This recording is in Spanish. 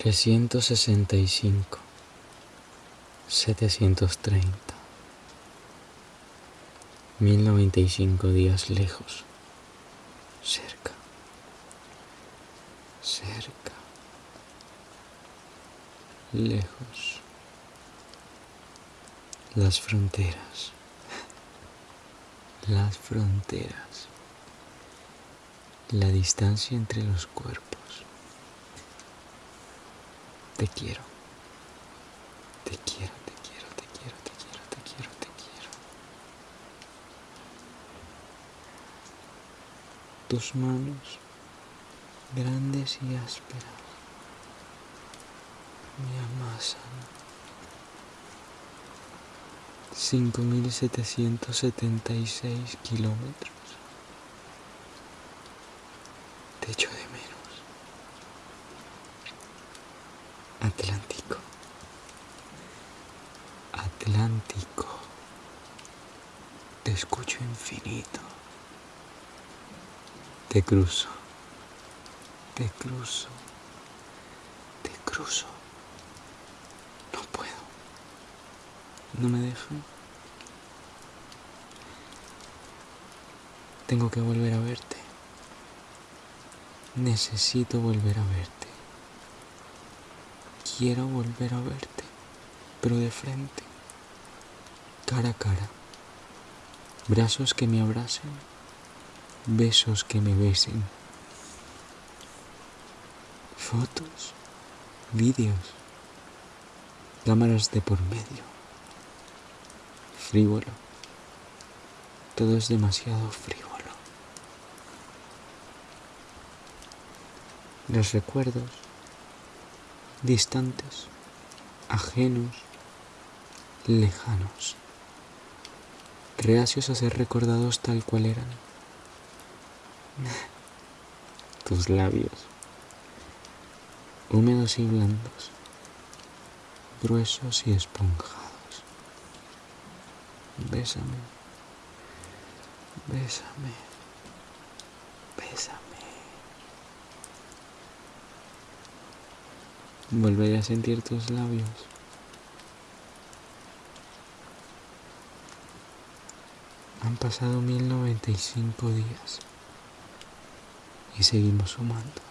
trescientos sesenta y cinco, setecientos treinta, mil noventa y cinco días lejos, cerca, cerca, lejos, las fronteras, las fronteras, la distancia entre los cuerpos. Te quiero. Te quiero, te quiero, te quiero, te quiero, te quiero, te quiero. Tus manos grandes y ásperas me amasan. 5.776 kilómetros. Te echo de menos. Atlántico. Atlántico. Te escucho infinito. Te cruzo. Te cruzo. Te cruzo. No puedo. No me dejan. Tengo que volver a verte. Necesito volver a verte. Quiero volver a verte, pero de frente, cara a cara. Brazos que me abracen, besos que me besen. Fotos, vídeos, cámaras de por medio. Frívolo. Todo es demasiado frívolo. Los recuerdos distantes, ajenos, lejanos, reacios a ser recordados tal cual eran. Tus labios, húmedos y blandos, gruesos y esponjados. Bésame, bésame, bésame. Volveré a sentir tus labios. Han pasado mil noventa y cinco días y seguimos sumando.